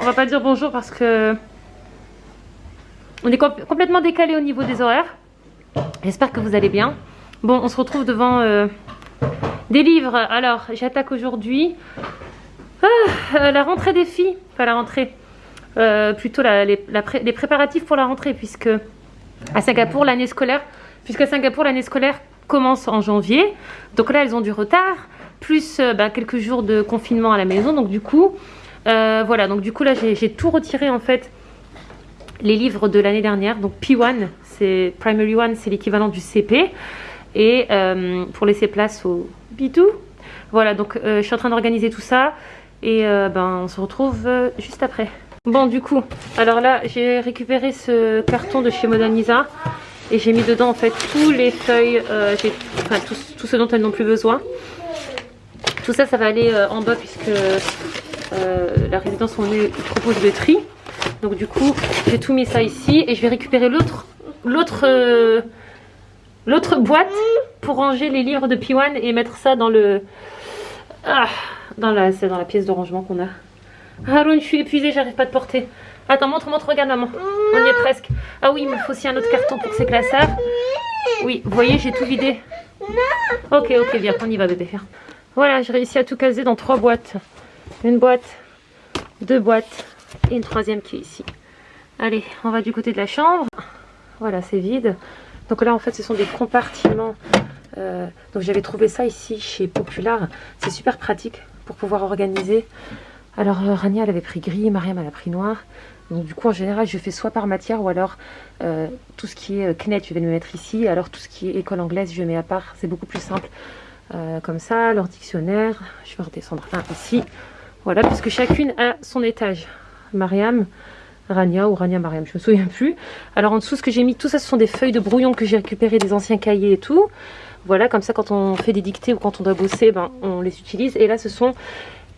on va pas dire bonjour parce que on est complètement décalé au niveau des horaires. J'espère que vous allez bien. Bon, on se retrouve devant euh, des livres. Alors, j'attaque aujourd'hui ah, euh, la rentrée des filles. Enfin, la rentrée. Euh, plutôt les, préparatifs pour la rentrée, puisque à Singapour, l'année scolaire, commence en janvier. Donc là, elles ont du retard, plus bah, quelques jours de confinement à la maison. Donc du coup, voilà. Donc du coup, là, j'ai tout retiré en fait les livres de l'année dernière. Donc P1, c'est Primary One, c'est l'équivalent du CP. Et euh, pour laisser place au B2. Voilà, donc euh, je suis en train d'organiser tout ça. Et euh, ben, on se retrouve juste après. Bon, du coup, alors là, j'ai récupéré ce carton de chez Modernisa. Et j'ai mis dedans en fait tous les feuilles, enfin tout, ce dont elles n'ont plus besoin. Tout ça, ça va aller en bas puisque la résidence où on est propose le tri. Donc du coup, j'ai tout mis ça ici et je vais récupérer l'autre l'autre euh, l'autre boîte pour ranger les livres de P1 et mettre ça dans le ah, dans la c'est dans la pièce de rangement qu'on a. Haroun, je suis épuisée, j'arrive pas te porter. Attends, montre, montre, regarde maman. On y est presque. Ah oui, il me faut aussi un autre carton pour ces classeurs. Oui, vous voyez, j'ai tout vidé. Ok, ok, bien, on y va bébé. Voilà, j'ai réussi à tout caser dans trois boîtes. Une boîte, deux boîtes, et une troisième qui est ici. Allez, on va du côté de la chambre. Voilà, c'est vide. Donc là, en fait, ce sont des compartiments. Euh, donc j'avais trouvé ça ici chez Popular. C'est super pratique pour pouvoir organiser. Alors euh, Rania, elle avait pris gris, Mariam, elle a pris noir. Donc du coup, en général, je fais soit par matière ou alors euh, tout ce qui est CNET, je vais le mettre ici. Alors tout ce qui est école anglaise, je mets à part. C'est beaucoup plus simple. comme ça, leur dictionnaire, je vais redescendre un ici. Voilà, puisque chacune a son étage. Mariam, Rania ou Rania Mariam, je me souviens plus. Alors en dessous, ce que j'ai mis, tout ça, ce sont des feuilles de brouillon que j'ai récupérées des anciens cahiers et tout. Voilà, comme ça, quand on fait des dictées ou quand on doit bosser, ben, on les utilise. Et là, ce sont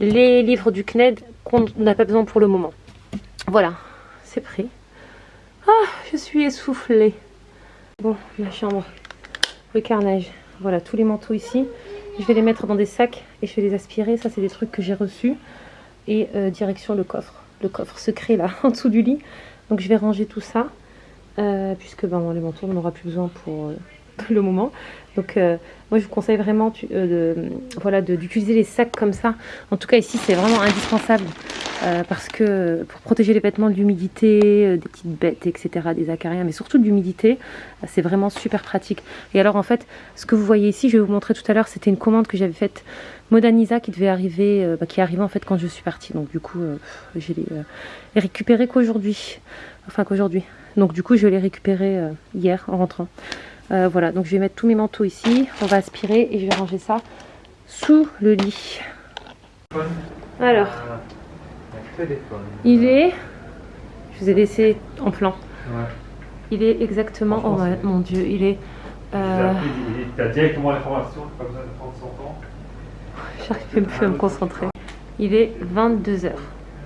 les livres du CNED qu'on n'a pas besoin pour le moment. Voilà, c'est prêt. Ah, je suis essoufflée. Bon, ma chambre, le carnage. Voilà, tous les manteaux ici. Je vais les mettre dans des sacs et je vais les aspirer. Ça, c'est des trucs que j'ai reçus. Et euh, direction le coffre le coffre secret là en dessous du lit. Donc je vais ranger tout ça. Euh, puisque ben, les manteaux on n'aura plus besoin pour euh, le moment. Donc euh, moi je vous conseille vraiment voilà, d'utiliser les sacs comme ça. En tout cas ici c'est vraiment indispensable parce que pour protéger les vêtements de l'humidité, des petites bêtes, etc., des acariens, mais surtout de l'humidité, c'est vraiment super pratique. Et alors en fait ce que vous voyez ici, je vais vous montrer tout à l'heure, c'était une commande que j'avais faite Modernisa qui devait arriver, euh, bah, qui est arrivé en fait quand je suis partie. Donc du coup, euh, je l'ai euh, récupéré qu'aujourd'hui. Enfin qu'aujourd'hui. Donc du coup, je l'ai récupéré hier en rentrant. Voilà, donc je vais mettre tous mes manteaux ici. On va aspirer et je vais ranger ça sous le lit. Alors, il est... Je vous ai laissé en plan. Il est exactement... Oh mon dieu, il est... Euh... Tu as directement l'information, pas besoin de prendre son temps J'arrive même plus à me concentrer. Il est 22h.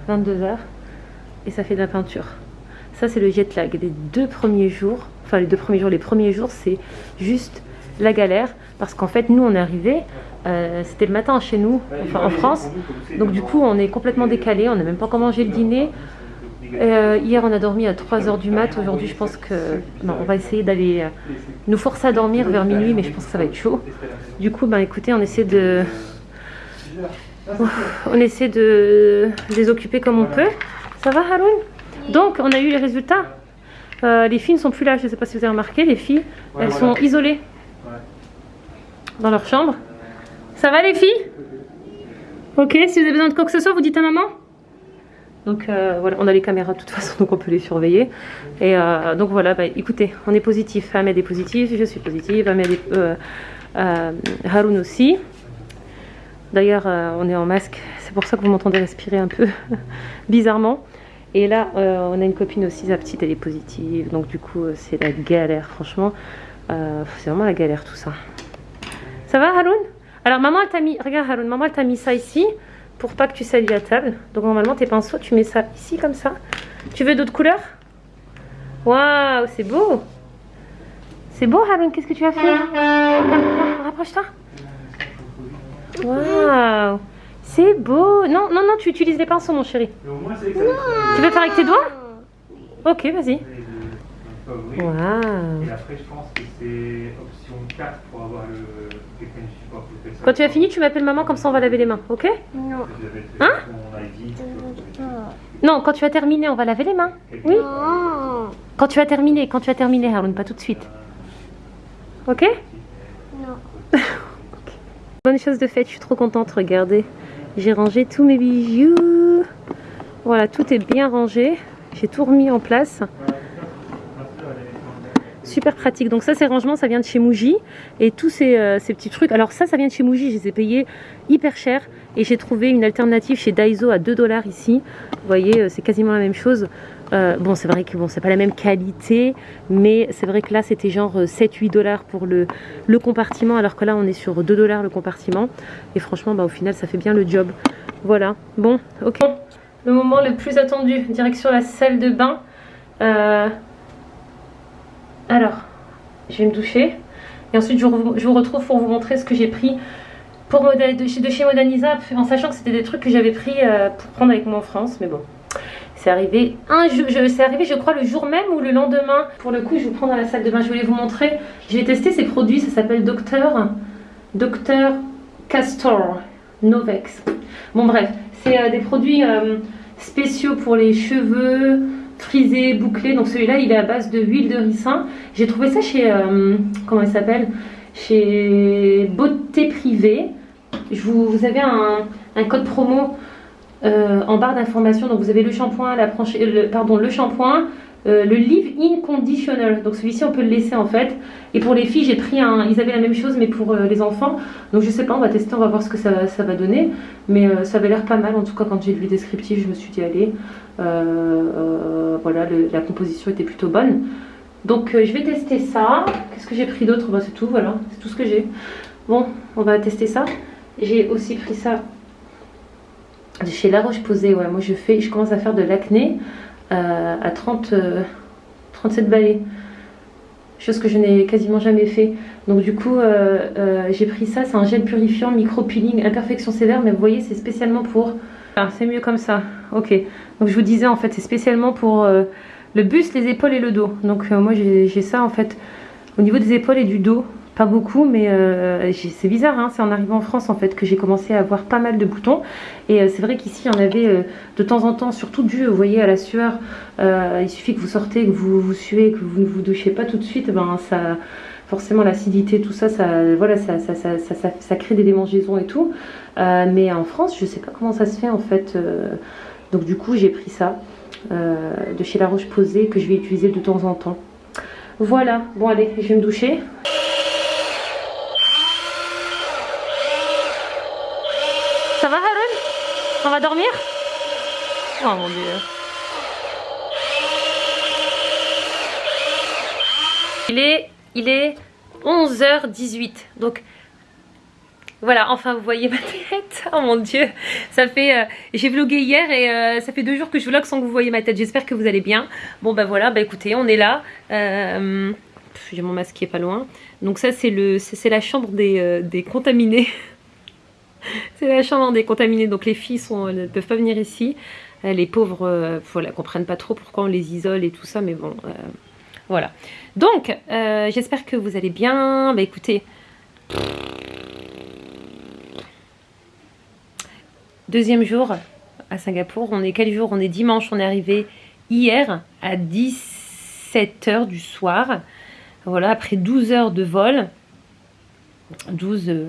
22h. Et ça fait de la peinture. Ça, c'est le jet lag des deux premiers jours. Enfin, les deux premiers jours. Les premiers jours, c'est juste la galère. Parce qu'en fait, nous, on est arrivé. Euh, c'était le matin chez nous, enfin en France. Donc, du coup, on est complètement décalé. On n'a même pas encore mangé le dîner. Euh, hier, on a dormi à 3h du mat. Aujourd'hui, je pense que... Non, on va essayer d'aller... Euh, nous forcer à dormir vers minuit, mais je pense que ça va être chaud. Du coup, ben, écoutez, on essaie de on essaie de les occuper comme on peut. Ça va Haroun? Donc on a eu les résultats. Euh, les filles ne sont plus là, je ne sais pas si vous avez remarqué. Les filles, elles sont isolées dans leur chambre. Ça va les filles? Ok, si vous avez besoin de quoi que ce soit, vous dites à maman donc euh, voilà, on a les caméras de toute façon, donc on peut les surveiller. Et euh, donc voilà, bah, écoutez, on est positif. Ahmed est positif, je suis positive, Ahmed est, Haroun aussi. D'ailleurs, on est en masque, c'est pour ça que vous m'entendez respirer un peu bizarrement. Et là, euh, on a une copine aussi, sa petite, elle est positive. Donc du coup, euh, c'est la galère, franchement. c'est vraiment la galère tout ça. Ça va, Haroun? Alors maman, elle t'a mis, regarde Haroun, maman, elle t'a mis ça ici pour pas que tu salis à table. Donc normalement, tes pinceaux, tu mets ça ici comme ça. Tu veux d'autres couleurs? Waouh, c'est beau C'est beau, Haroun, qu'est-ce que tu as fait? Rapproche-toi Waouh C'est beau. Non, non, non, tu utilises les pinceaux, mon chéri. Mais au moins, c'est que ça Tu veux faire avec tes doigts Ok, vas-y. Et après, je pense que c'est option 4 pour avoir le support. fait. Quand tu as fini, tu m'appelles maman, comme ça on va laver les mains, ok Non. Fait Hein ID. Non, quand tu as terminé, on va laver les mains. Oui Non. Quand tu as terminé, quand tu as terminé, Haroun, pas tout de suite. Ok Non. Bonne chose de faite, je suis trop contente, regardez. J'ai rangé tous mes bijoux. Voilà, tout est bien rangé. J'ai tout remis en place. Super pratique. Donc ça, ces rangements, ça vient de chez Muji. Et tous ces, euh, ces petits trucs. Alors ça, ça vient de chez Muji. Je les ai payés hyper cher. Et j'ai trouvé une alternative chez Daiso à 2 dollars ici. Vous voyez, euh, c'est quasiment la même chose. Euh, bon, c'est vrai que bon, c'est pas la même qualité. Mais c'est vrai que là, c'était genre 7-8 dollars pour le, compartiment. Alors que là, on est sur 2 dollars le compartiment. Et franchement, bah, au final, ça fait bien le job. Voilà. Bon, ok. Le moment le plus attendu. Direction la salle de bain. Euh, alors, je vais me doucher. Et ensuite, je vous, retrouve pour vous montrer ce que j'ai pris pour de, chez, Modaniza, en sachant que c'était des trucs que j'avais pris euh, pour prendre avec moi en France. Mais bon, c'est arrivé un jour, je, arrivé, je crois, le jour même ou le lendemain. Pour le coup, je vous prends dans la salle de bain. Je voulais vous montrer. J'ai testé ces produits. Ça s'appelle Docteur, Docteur Castor Novex. Bon, bref, c'est euh, des produits euh, spéciaux pour les cheveux frisés, bouclés. Donc celui-là, il est à base de huile de ricin. J'ai trouvé ça chez, euh, comment il s'appelle? Chez Beauté Privée. Je vous, vous avez un, un code promo euh, en barre d'information. Donc vous avez le shampoing, la franchi- le, pardon, le shampoing, euh, le leave-in conditioner. Donc celui-ci, on peut le laisser en fait. Et pour les filles, j'ai pris un. Ils avaient la même chose, mais pour euh, les enfants. Donc je sais pas, on va tester, on va voir ce que ça, ça va donner. Mais euh, ça avait l'air pas mal. En tout cas, quand j'ai lu le descriptif, je me suis dit allez. Euh, euh, voilà, la composition était plutôt bonne. Donc euh, je vais tester ça. Qu'est-ce que j'ai pris d'autre? Bah, C'est tout, voilà, c'est tout ce que j'ai. Bon, on va tester ça. J'ai aussi pris ça chez La Roche-Posay. Ouais, moi je fais, je commence à faire de l'acné euh, à 30, euh, 37 balais. Chose que je n'ai quasiment jamais fait. Donc du coup, euh, j'ai pris ça. C'est un gel purifiant, micro-peeling, imperfection sévère. Mais vous voyez, c'est spécialement pour... Ah, c'est mieux comme ça. Ok. Donc je vous disais, en fait, c'est spécialement pour le buste, les épaules et le dos. Donc moi, j'ai ça, en fait, au niveau des épaules et du dos. Pas beaucoup, mais euh, c'est bizarre, hein, c'est en arrivant en France en fait que j'ai commencé à avoir pas mal de boutons. Et euh, c'est vrai qu'ici il y en avait euh, de temps en temps, surtout dû, vous voyez, à la sueur. Il suffit que vous sortez, que vous vous suez, que vous ne vous douchez pas tout de suite, ben ça, forcément l'acidité, tout ça, ça, voilà, ça, ça, ça, ça, crée des démangeaisons et tout. Mais en France, je sais pas comment ça se fait en fait. donc du coup, j'ai pris ça de chez La Roche-Posay que je vais utiliser de temps en temps. Voilà, bon allez, je vais me doucher. Ça va Haroun Dormir Oh mon dieu. Il est, il est 11h18. Donc voilà, enfin vous voyez ma tête. Oh mon dieu. Ça fait. euh, J'ai vlogué hier et euh, ça fait deux jours que je vlog sans que vous voyez ma tête. J'espère que vous allez bien. Bon bah voilà, bah écoutez, on est là. Euh, J'ai mon masque qui est pas loin. Donc ça c'est la chambre des contaminés. C'est la chambre des contaminés, donc les filles ne peuvent pas venir ici. Euh, Les pauvres, euh, voilà, comprennent pas trop pourquoi on les isole et tout ça, mais bon, euh, voilà. Donc, j'espère que vous allez bien. Bah écoutez, deuxième jour à Singapour. On est quel jour? On est dimanche. On est arrivé hier à 17h du soir. Voilà, après 12 heures de vol. 12, euh,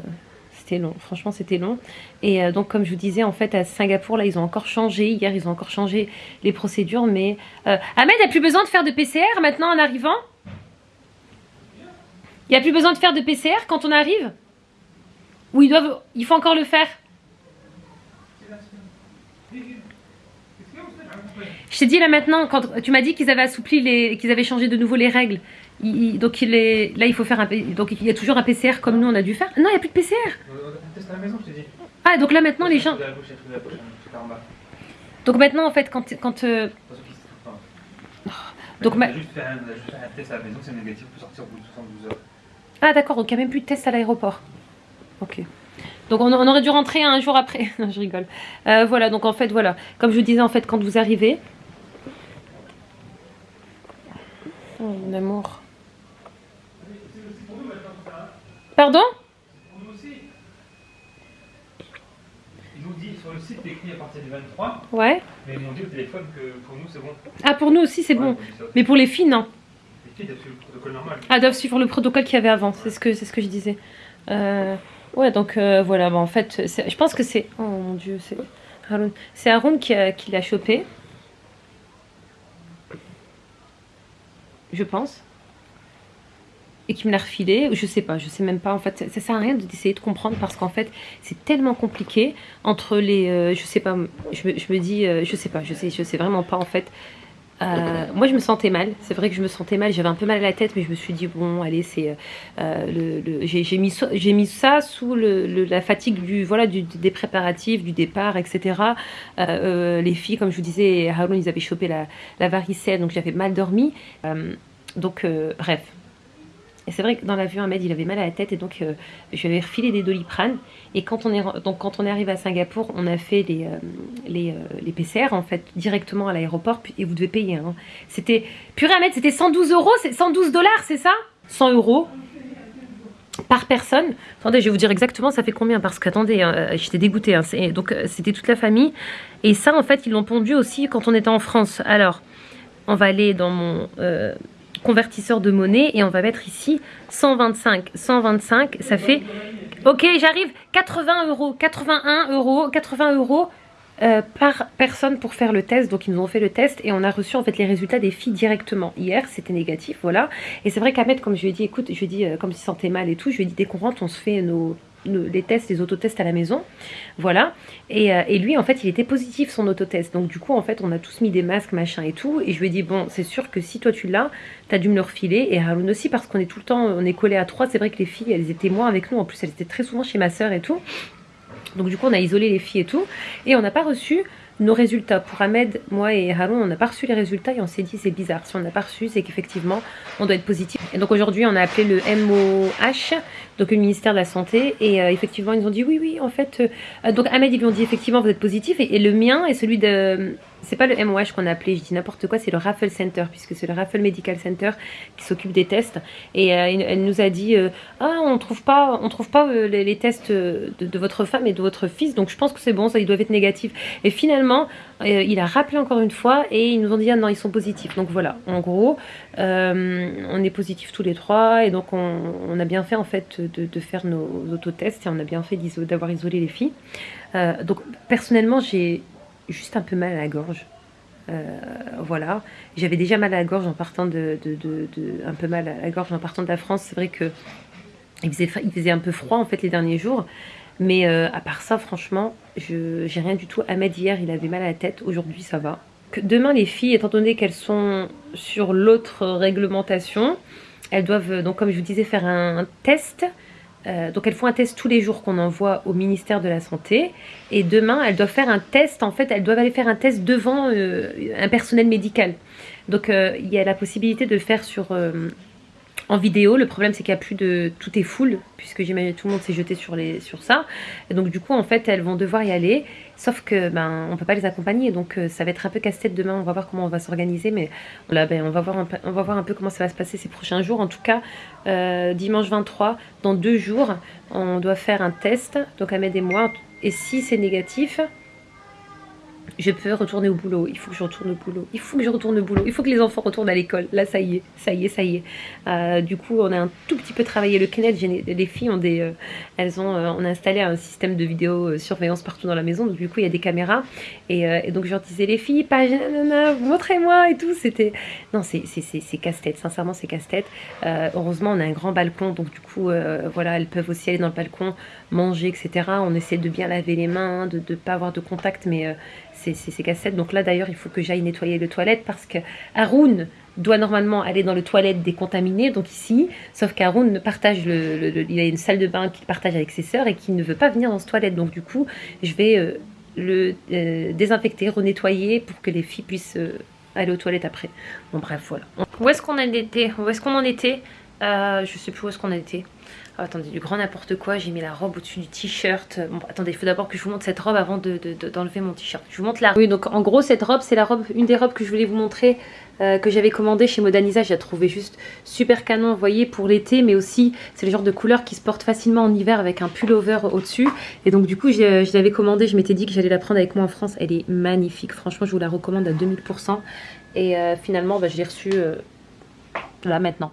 c'était long. Franchement, c'était long. Et euh, donc, comme je vous disais, en fait, à Singapour, là, ils ont encore changé. Hier, ils ont encore changé les procédures. Mais euh, Ahmed, a plus besoin de faire de PCR maintenant en arrivant? Il n'y a plus besoin de faire de PCR quand on arrive? Ou ils doivent, il faut encore le faire? Je t'ai dit là maintenant, quand tu m'as dit qu'ils avaient assoupli les, qu'ils avaient changé de nouveau les règles. Il- il- donc il est, là il faut faire un, donc il y a toujours un PCR comme nous on a dû faire. Non, il n'y a plus de PCR. On teste à la maison, je t'ai dit. Ah donc là maintenant les gens, donc maintenant en fait quand, quand euh, pas. Donc, on ma- juste fait un, on a juste fait un test à la maison, c'est négatif, on peut sortir au bout de 72 heures. ah d'accord, donc il n'y a même plus de test à l'aéroport. Ok. Donc on, on aurait dû rentrer un jour après. non, je rigole. Euh, voilà, donc en fait, voilà. Comme je vous disais, en fait, quand vous arrivez... Oh, mon amour. Pardon Pour nous aussi. Ils nous disent sur le site écrit à partir du 23, Ouais. mais ils m'ont dit au téléphone que pour nous c'est bon. Ah, pour nous aussi, c'est Ouais, bon. dit ça. Mais pour les filles, non. Les filles doivent suivre le protocole normal. Ah, doivent suivre le protocole qu'il y avait avant. C'est ce que, c'est ce que je disais. Euh, ouais, donc euh, voilà. Bah, en fait, je pense que c'est... Oh mon Dieu, c'est. C'est Haroun qui, qui l'a chopé. Je pense. Et qui me l'a refilé. Je sais pas, je sais même pas. En fait, ça, sert à rien d'essayer de comprendre parce qu'en fait, c'est tellement compliqué entre les... euh, je sais pas, je me, je me dis... euh, je sais pas, je sais, je sais vraiment pas en fait. Euh, moi, je me sentais mal. C'est vrai que je me sentais mal. J'avais un peu mal à la tête, mais je me suis dit bon, allez, c'est euh, le, le- j'ai mis ça- sous la fatigue du voilà des préparatifs, du départ, etc. Euh, euh, les filles, comme je vous disais, Haroun, ils avaient chopé la, la varicelle, donc j'avais mal dormi. Euh, donc euh, bref. Et c'est vrai que dans l'avion, Ahmed, il avait mal à la tête et donc euh, je lui avais refilé des doliprane. Et quand on est, donc, quand on est arrivé à Singapour, on a fait les, euh, les, euh, PCR en fait directement à l'aéroport et vous devez payer. hein. C'était purée Ahmed, c'était 112 euros, c'est 112 dollars, c'est ça? 100 euros par personne. Attendez, je vais vous dire exactement ça fait combien? Parce qu'attendez, hein, j'étais dégoûtée. hein, donc c'était toute la famille et ça en fait ils l'ont pondu aussi quand on était en France. Alors on va aller dans mon convertisseur de monnaie et on va mettre ici 125. 125, ça fait. Ok, j'arrive. 80 euros, 81 euros, 80 euros euh, par personne pour faire le test. Donc ils nous ont fait le test et on a reçu en fait les résultats des filles directement. Hier, c'était négatif, voilà. Et c'est vrai qu'Ahmed, comme je lui ai dit, écoute, je lui ai dit, euh, comme il se sentait mal et tout, je lui ai dit, dès qu'on rentre, on se fait nos, nos- les tests, les autotests à la maison. Voilà. Et, euh, et lui, en fait, il était positif son autotest. Donc du coup, en fait, on a tous mis des masques, machin et tout. Et je lui ai dit, bon, c'est sûr que si toi tu l'as, t'as dû me le refiler. Et Haroun aussi, parce qu'on est tout le temps, on est collés à trois. C'est vrai que les filles, elles étaient moins avec nous. En plus, elles étaient très souvent chez ma sœur et tout. Donc du coup, on a isolé les filles et tout. Et on n'a pas reçu nos résultats. Pour Ahmed, moi et Haroun, on n'a pas reçu les résultats et on s'est dit c'est bizarre. Si on n'a pas reçu, c'est qu'effectivement, on doit être positif. Et donc aujourd'hui, on a appelé le MOH, donc le ministère de la Santé. Et euh, effectivement, ils ont dit oui, oui, en fait. euh, donc Ahmed, ils lui ont dit effectivement, vous êtes positif. Et, le mien et celui de. C'est pas le MOH qu'on a appelé, je dis n'importe quoi, c'est le Raffle Center, puisque c'est le Raffle Medical Center qui s'occupe des tests. Et euh, elle nous a dit euh, ah on trouve pas on trouve pas euh, les, tests de, votre femme et de votre fils donc je pense que c'est bon ça ils doivent être négatifs et finalement il a rappelé encore une fois et ils nous ont dit ah non ils sont positifs. Donc voilà en gros on est positifs tous les trois et donc on, a bien fait en fait de, de faire nos autotests et on a bien fait d'avoir isolé les filles. Donc personnellement j'ai juste un peu mal à la gorge Euh, voilà j'avais déjà mal à la gorge en partant de, un peu mal à la gorge en partant de la France c'est vrai que il faisait, fa- il faisait un peu froid en fait les derniers jours. Mais euh, à part ça, franchement, je j'ai rien du tout. Ahmed hier, il avait mal à la tête. Aujourd'hui, ça va. Que demain, les filles, étant donné qu'elles sont sur l'autre réglementation, elles doivent, donc comme je vous disais, faire un test. Euh, donc elles font un test tous les jours qu'on envoie au ministère de la Santé. Et demain, elles doivent faire un test. En fait, elles doivent aller faire un test devant euh, un personnel médical. Donc euh, il y a la possibilité de le faire sur... en vidéo. Le problème, c'est qu'il n'y a plus de. Tout est full, puisque j'imagine tout le monde s'est jeté sur, les... sur ça. Donc, du coup, en fait, elles vont devoir y aller. Sauf que, ben, on peut pas les accompagner. Donc, euh, ça va être un peu casse-tête demain. On va voir comment on va s'organiser. Mais là, ben, on, va voir un peu... on va voir un peu comment ça va se passer ces prochains jours. En tout cas, euh, dimanche 23, dans deux jours, on doit faire un test. Donc, Ahmed et moi. Et si c'est négatif. Je peux retourner au boulot. Il faut que je retourne au boulot. Il faut que je retourne au boulot. Il faut que les enfants retournent à l'école. Là, ça y est, ça y est, ça y est. Euh, du coup, on a un tout petit peu travaillé le Kenneth. Les filles ont des, euh, elles ont, euh, on a installé un système de vidéosurveillance partout dans la maison. Donc du coup, il y a des caméras. Et, donc je leur disais les filles, pas nanana, montrez-moi et tout. C'était, non, c'est casse-tête. Sincèrement, c'est casse-tête. Heureusement, on a un grand balcon. Donc du coup, voilà, elles peuvent aussi aller dans le balcon, manger, etc. On essaie de bien laver les mains, de ne pas avoir de contact, mais c'est- c'est casse-tête. Donc là, d'ailleurs, il faut que j'aille nettoyer le toilette parce que Haroun doit normalement aller dans le toilette décontaminé, donc ici, sauf qu'Haroun partage le, il a une salle de bain qu'il partage avec ses sœurs et qui ne veut pas venir dans ce toilette. Donc du coup, je vais euh, le euh, désinfecter, renettoyer pour que les filles puissent euh, aller aux toilettes après. Bon bref, voilà. Où est-ce qu'on en était? Euh, je sais plus où est-ce qu'on a été. Oh, attendez, du grand n'importe quoi. J'ai mis la robe au-dessus du t-shirt. Bon, attendez, il faut d'abord que je vous montre cette robe avant d'enlever de, de, mon t-shirt. Je vous montre la Oui, donc en gros, cette robe, c'est la robe, une des robes que je voulais vous montrer, euh, que j'avais commandé chez Modaniza. Je la trouvais juste super canon, vous voyez, pour l'été, mais aussi, c'est le genre de couleur qui se porte facilement en hiver avec un pullover au-dessus. Et donc, du coup, je l'avais commandée. Je m'étais dit que j'allais la prendre avec moi en France. Elle est magnifique. Franchement, je vous la recommande à 2000%. Et euh, finalement, bah, je l'ai reçue euh, là maintenant.